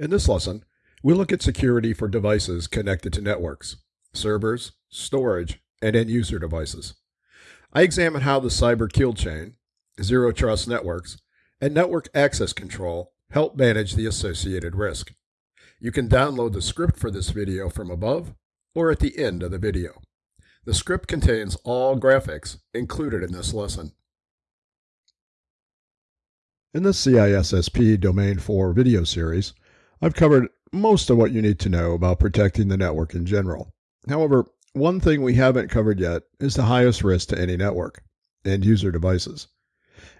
In this lesson, we'll look at security for devices connected to networks, servers, storage, and end user devices. I examine how the cyber kill chain, zero trust networks, and network access control help manage the associated risk. You can download the script for this video from above or at the end of the video. The script contains all graphics included in this lesson. In this CISSP Domain 4 video series, I've covered most of what you need to know about protecting the network in general. However, one thing we haven't covered yet is the highest risk to any network end user devices.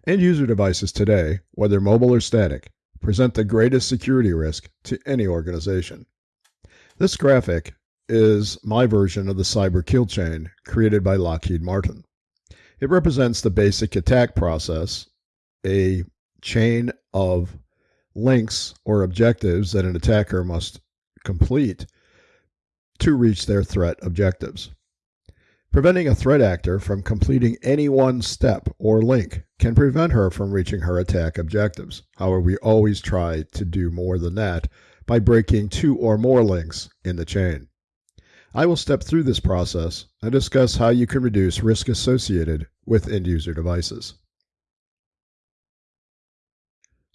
End user devices today, whether mobile or static, present the greatest security risk to any organization. This graphic is my version of the cyber kill chain created by Lockheed Martin. It represents the basic attack process, a chain of links or objectives that an attacker must complete to reach their threat objectives. Preventing a threat actor from completing any one step or link can prevent her from reaching her attack objectives. However, we always try to do more than that by breaking two or more links in the chain. I will step through this process and discuss how you can reduce risk associated with end user devices.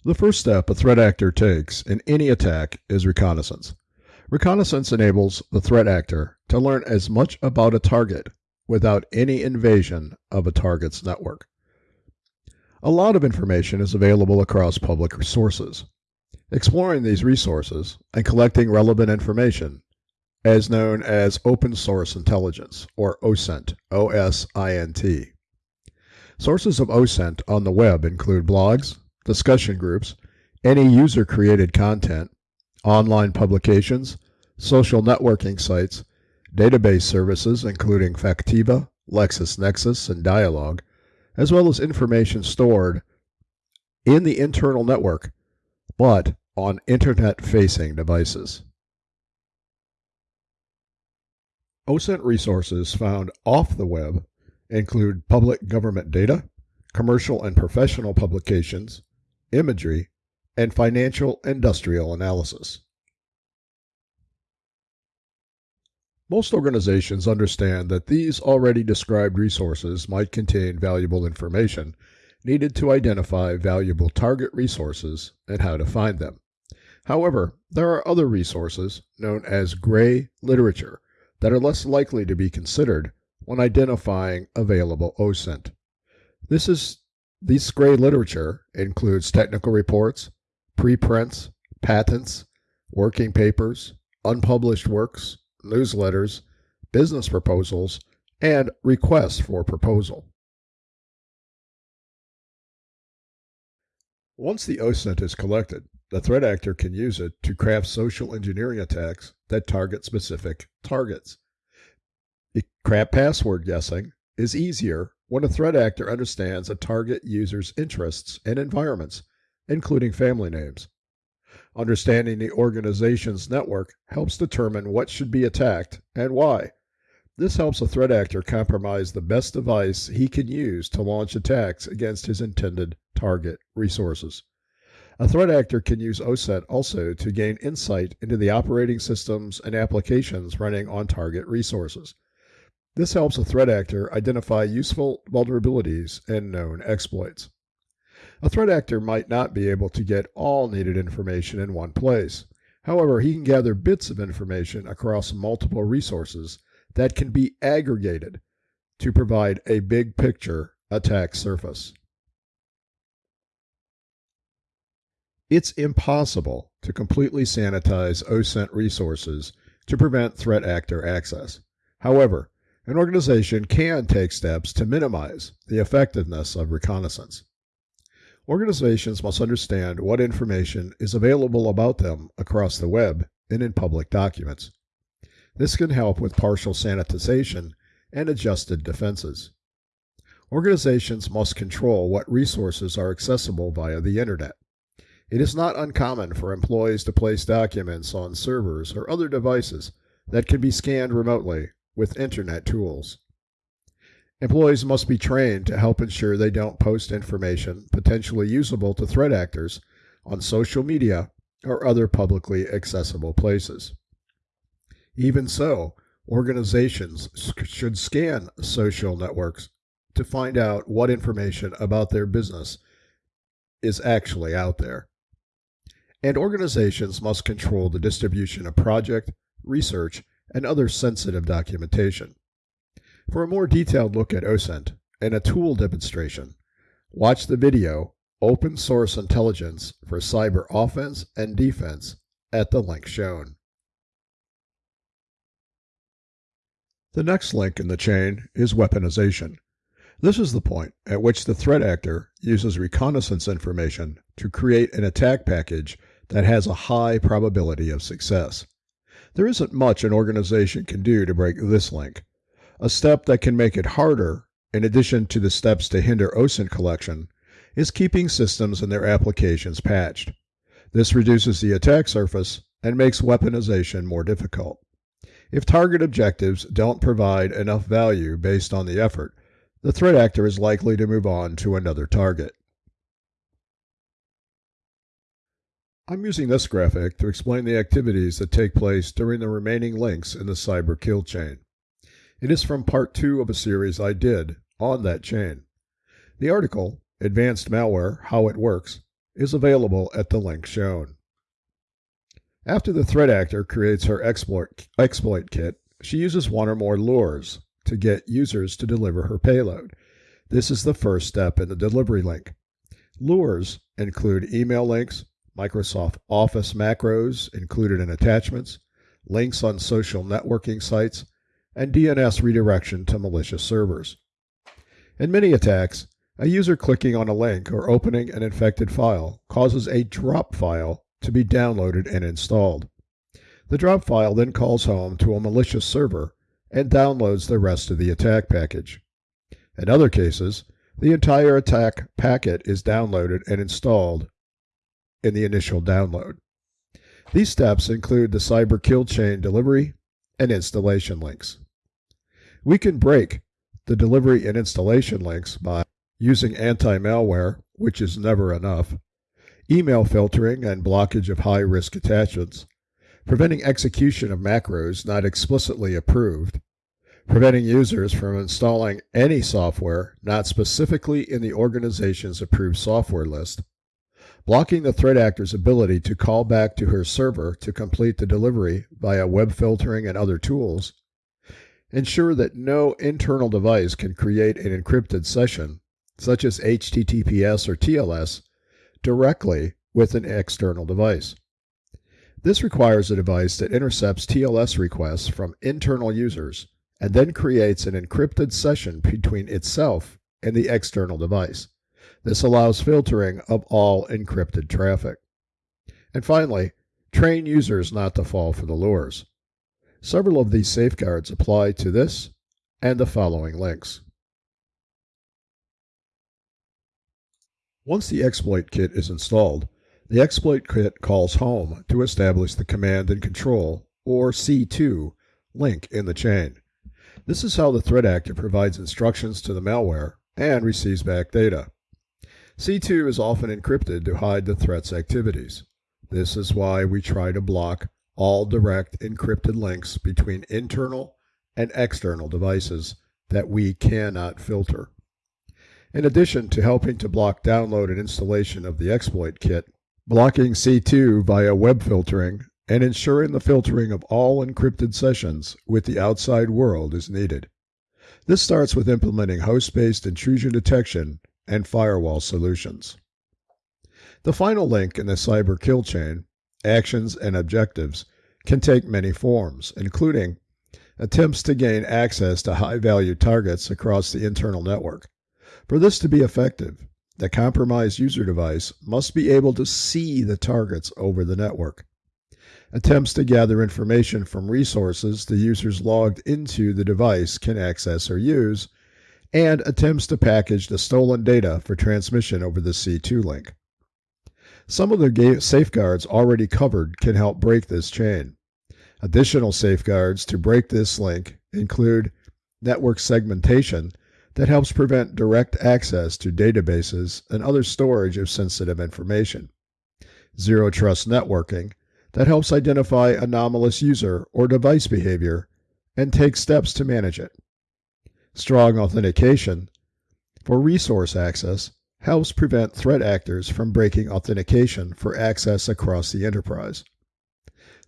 The first step a threat actor takes in any attack is reconnaissance. Reconnaissance enables the threat actor to learn as much about a target without any invasion of a target's network. A lot of information is available across public sources. Exploring these resources and collecting relevant information as known as Open Source Intelligence, or OSINT, O-S-I-N-T. Sources of OSINT on the web include blogs, discussion groups, any user-created content, online publications, social networking sites, database services including Factiva, LexisNexis, and Dialog, as well as information stored in the internal network, but on internet-facing devices. OSINT resources found off the web include public government data, commercial and professional publications, imagery, and financial industrial analysis. Most organizations understand that these already described resources might contain valuable information needed to identify valuable target resources and how to find them. However, there are other resources, known as gray literature, that are less likely to be considered when identifying available OSINT. This is this gray literature includes technical reports, preprints, patents, working papers, unpublished works, newsletters, business proposals, and requests for proposal. Once the OSINT is collected, the threat actor can use it to craft social engineering attacks that target specific targets. Craft password guessing is easier when a threat actor understands a target user's interests and environments, including family names. Understanding the organization's network helps determine what should be attacked and why. This helps a threat actor compromise the best device he can use to launch attacks against his intended target resources. A threat actor can use OSINT also to gain insight into the operating systems and applications running on target resources. This helps a threat actor identify useful vulnerabilities and known exploits. A threat actor might not be able to get all needed information in one place. However, he can gather bits of information across multiple resources that can be aggregated to provide a big picture attack surface. It's impossible to completely sanitize OSINT resources to prevent threat actor access. However, an organization can take steps to minimize the effectiveness of reconnaissance. Organizations must understand what information is available about them across the web and in public documents. This can help with partial sanitization and adjusted defenses. Organizations must control what resources are accessible via the Internet. It is not uncommon for employees to place documents on servers or other devices that can be scanned remotely with Internet tools. Employees must be trained to help ensure they don't post information potentially usable to threat actors on social media or other publicly accessible places. Even so, organizations should scan social networks to find out what information about their business is actually out there. And organizations must control the distribution of project, research, and other sensitive documentation. For a more detailed look at OSINT and a tool demonstration, watch the video Open Source Intelligence for Cyber Offense and Defense at the link shown. The next link in the chain is weaponization. This is the point at which the threat actor uses reconnaissance information to create an attack package that has a high probability of success. There isn't much an organization can do to break this link. A step that can make it harder, in addition to the steps to hinder OSINT collection, is keeping systems and their applications patched. This reduces the attack surface and makes weaponization more difficult. If target objectives don't provide enough value based on the effort, the threat actor is likely to move on to another target. I'm using this graphic to explain the activities that take place during the remaining links in the cyber kill chain. It is from part 2 of a series I did on that chain. The article, Advanced Malware How It Works, is available at the link shown. After the threat actor creates her exploit, exploit kit, she uses one or more lures to get users to deliver her payload. This is the first step in the delivery link. Lures include email links, Microsoft Office macros included in attachments, links on social networking sites, and DNS redirection to malicious servers. In many attacks, a user clicking on a link or opening an infected file causes a drop file to be downloaded and installed. The drop file then calls home to a malicious server and downloads the rest of the attack package. In other cases, the entire attack packet is downloaded and installed in the initial download. These steps include the cyber kill chain delivery and installation links. We can break the delivery and installation links by using anti-malware, which is never enough, email filtering and blockage of high-risk attachments, preventing execution of macros not explicitly approved, preventing users from installing any software not specifically in the organization's approved software list, blocking the threat actor's ability to call back to her server to complete the delivery via web filtering and other tools, ensure that no internal device can create an encrypted session, such as HTTPS or TLS, directly with an external device. This requires a device that intercepts TLS requests from internal users and then creates an encrypted session between itself and the external device. This allows filtering of all encrypted traffic. And finally, train users not to fall for the lures. Several of these safeguards apply to this and the following links. Once the exploit kit is installed, the exploit kit calls home to establish the command and control, or C2, link in the chain. This is how the threat actor provides instructions to the malware and receives back data. C2 is often encrypted to hide the threat's activities. This is why we try to block all direct encrypted links between internal and external devices that we cannot filter. In addition to helping to block download and installation of the exploit kit, blocking C2 via web filtering, and ensuring the filtering of all encrypted sessions with the outside world is needed. This starts with implementing host-based intrusion detection and firewall solutions. The final link in the cyber kill chain, actions and objectives, can take many forms, including attempts to gain access to high-value targets across the internal network. For this to be effective, the compromised user device must be able to see the targets over the network. Attempts to gather information from resources the users logged into the device can access or use, and attempts to package the stolen data for transmission over the C2 link. Some of the safeguards already covered can help break this chain. Additional safeguards to break this link include network segmentation that helps prevent direct access to databases and other storage of sensitive information. zero trust networking that helps identify anomalous user or device behavior and take steps to manage it. Strong authentication for resource access helps prevent threat actors from breaking authentication for access across the enterprise.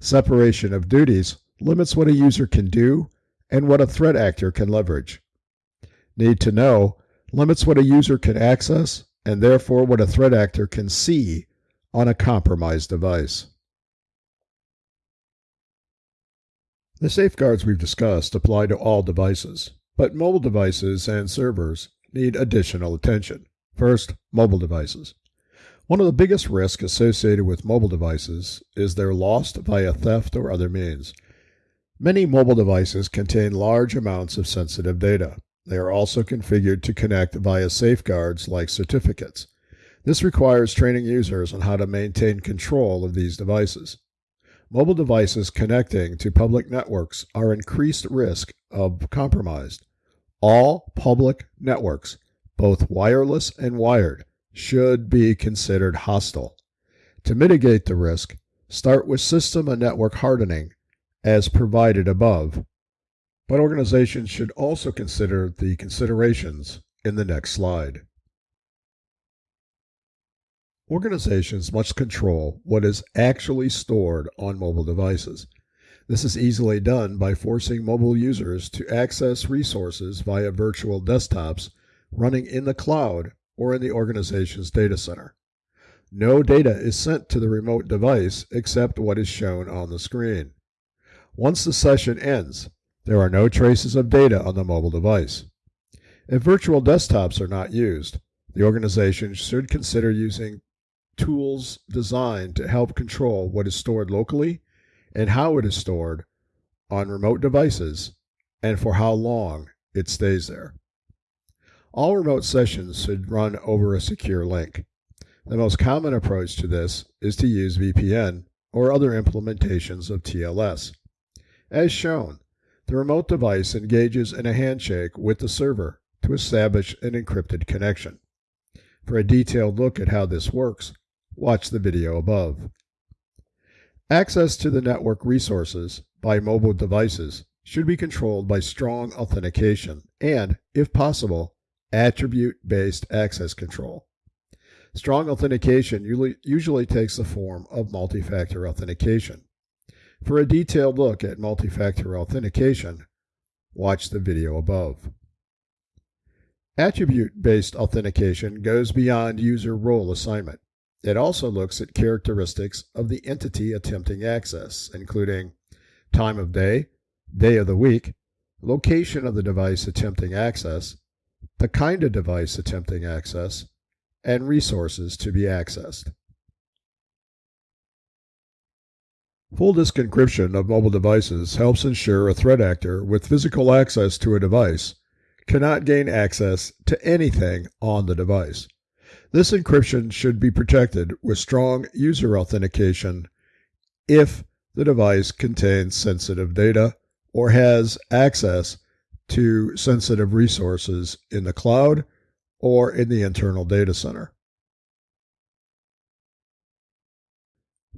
Separation of duties limits what a user can do and what a threat actor can leverage. Need to know limits what a user can access and therefore what a threat actor can see on a compromised device. The safeguards we've discussed apply to all devices, but mobile devices and servers need additional attention. First, mobile devices. One of the biggest risks associated with mobile devices is their lost via theft or other means. Many mobile devices contain large amounts of sensitive data. They are also configured to connect via safeguards like certificates. This requires training users on how to maintain control of these devices. Mobile devices connecting to public networks are increased risk of compromised. All public networks, both wireless and wired, should be considered hostile. To mitigate the risk, start with system and network hardening as provided above but organizations should also consider the considerations in the next slide. Organizations must control what is actually stored on mobile devices. This is easily done by forcing mobile users to access resources via virtual desktops running in the cloud or in the organization's data center. No data is sent to the remote device except what is shown on the screen. Once the session ends, there are no traces of data on the mobile device. If virtual desktops are not used, the organization should consider using tools designed to help control what is stored locally and how it is stored on remote devices and for how long it stays there. All remote sessions should run over a secure link. The most common approach to this is to use VPN or other implementations of TLS. As shown, the remote device engages in a handshake with the server to establish an encrypted connection. For a detailed look at how this works, watch the video above. Access to the network resources by mobile devices should be controlled by strong authentication and, if possible, attribute-based access control. Strong authentication usually takes the form of multi-factor authentication. For a detailed look at multi-factor authentication, watch the video above. Attribute-based authentication goes beyond user role assignment. It also looks at characteristics of the entity attempting access, including time of day, day of the week, location of the device attempting access, the kind of device attempting access, and resources to be accessed. Full disk encryption of mobile devices helps ensure a threat actor with physical access to a device cannot gain access to anything on the device. This encryption should be protected with strong user authentication if the device contains sensitive data or has access to sensitive resources in the cloud or in the internal data center.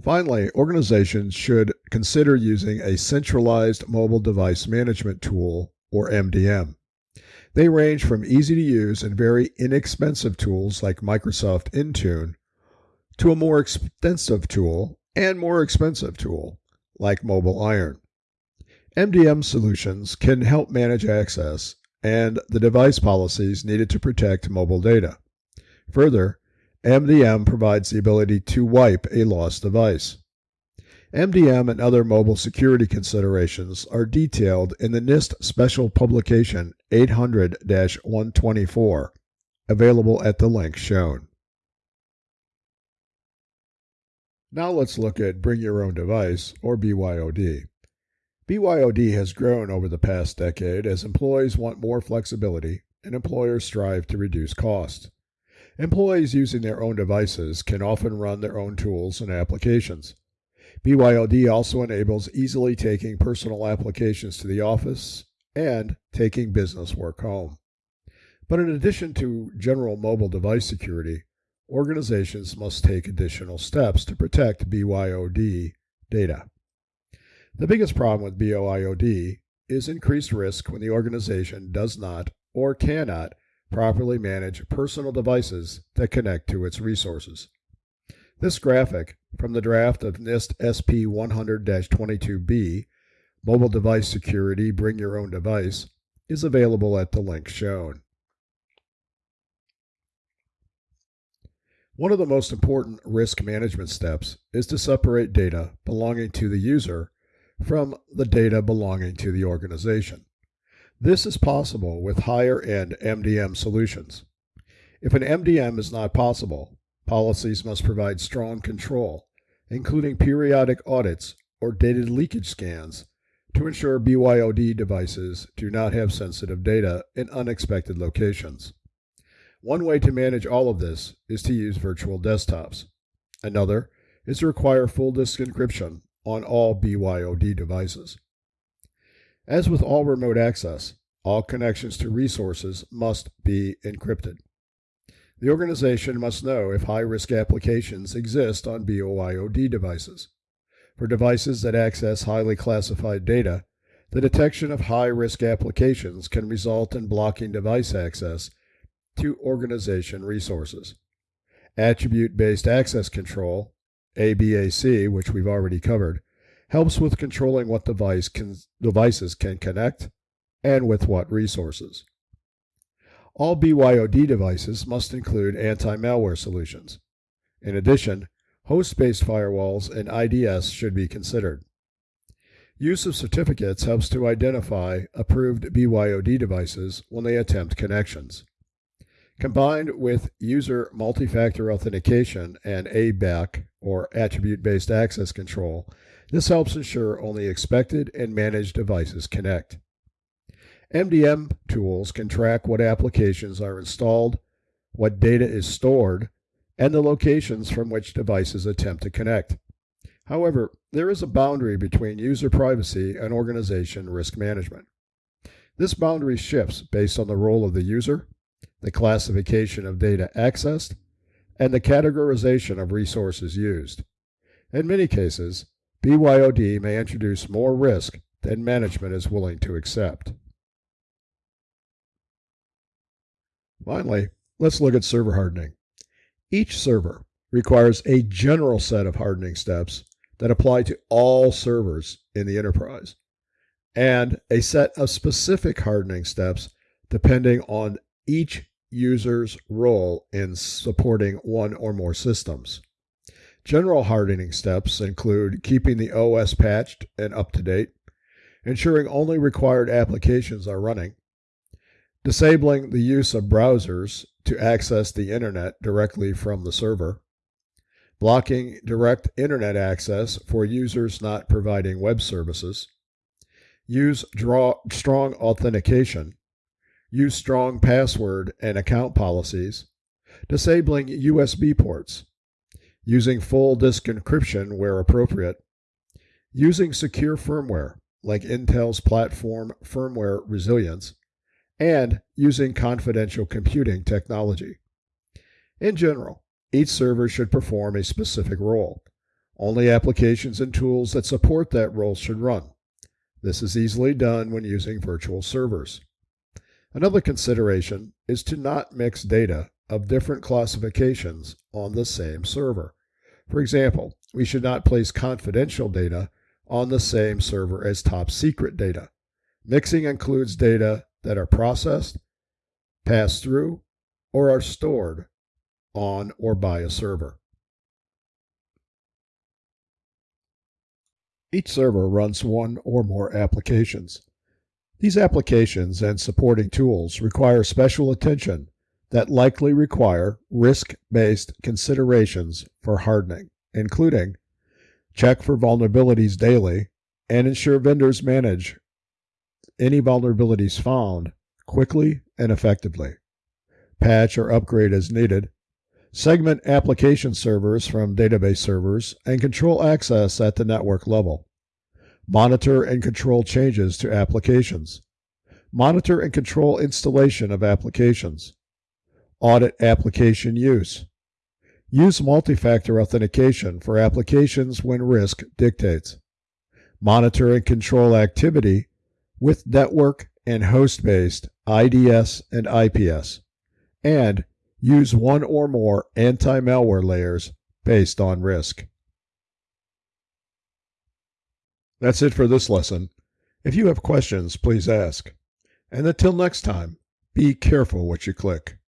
Finally, organizations should consider using a centralized mobile device management tool, or MDM. They range from easy to use and very inexpensive tools like Microsoft Intune to a more extensive tool and more expensive tool like MobileIron. MDM solutions can help manage access and the device policies needed to protect mobile data. Further, MDM provides the ability to wipe a lost device. MDM and other mobile security considerations are detailed in the NIST Special Publication 800 124, available at the link shown. Now let's look at Bring Your Own Device, or BYOD. BYOD has grown over the past decade as employees want more flexibility and employers strive to reduce costs. Employees using their own devices can often run their own tools and applications. BYOD also enables easily taking personal applications to the office and taking business work home. But in addition to general mobile device security, organizations must take additional steps to protect BYOD data. The biggest problem with BYOD is increased risk when the organization does not or cannot properly manage personal devices that connect to its resources. This graphic from the draft of NIST SP 100 22B, Mobile Device Security Bring Your Own Device, is available at the link shown. One of the most important risk management steps is to separate data belonging to the user from the data belonging to the organization. This is possible with higher end MDM solutions. If an MDM is not possible, policies must provide strong control, including periodic audits or data leakage scans to ensure BYOD devices do not have sensitive data in unexpected locations. One way to manage all of this is to use virtual desktops. Another is to require full disk encryption on all BYOD devices. As with all remote access, all connections to resources must be encrypted. The organization must know if high risk applications exist on BYOD devices. For devices that access highly classified data, the detection of high risk applications can result in blocking device access to organization resources. Attribute based access control, ABAC, which we've already covered, helps with controlling what device can, devices can connect and with what resources. All BYOD devices must include anti malware solutions. In addition, host based firewalls and IDS should be considered. Use of certificates helps to identify approved BYOD devices when they attempt connections. Combined with user multi-factor authentication and ABAC, or attribute-based access control, this helps ensure only expected and managed devices connect. MDM tools can track what applications are installed, what data is stored, and the locations from which devices attempt to connect. However, there is a boundary between user privacy and organization risk management. This boundary shifts based on the role of the user, the classification of data accessed, and the categorization of resources used. In many cases, BYOD may introduce more risk than management is willing to accept. Finally, let's look at server hardening. Each server requires a general set of hardening steps that apply to all servers in the enterprise, and a set of specific hardening steps depending on each user's role in supporting one or more systems. General hardening steps include keeping the OS patched and up to date, ensuring only required applications are running, disabling the use of browsers to access the internet directly from the server, blocking direct internet access for users not providing web services, use draw, strong authentication use strong password and account policies, disabling USB ports, using full disk encryption where appropriate, using secure firmware like Intel's platform firmware resilience, and using confidential computing technology. In general, each server should perform a specific role. Only applications and tools that support that role should run. This is easily done when using virtual servers. Another consideration is to not mix data of different classifications on the same server. For example, we should not place confidential data on the same server as top secret data. Mixing includes data that are processed, passed through, or are stored on or by a server. Each server runs one or more applications. These applications and supporting tools require special attention that likely require risk based considerations for hardening, including check for vulnerabilities daily and ensure vendors manage any vulnerabilities found quickly and effectively, patch or upgrade as needed, segment application servers from database servers, and control access at the network level. Monitor and control changes to applications. Monitor and control installation of applications. Audit application use. Use multi-factor authentication for applications when risk dictates. Monitor and control activity with network and host-based IDS and IPS. And use one or more anti-malware layers based on risk. That's it for this lesson. If you have questions, please ask. And until next time, be careful what you click.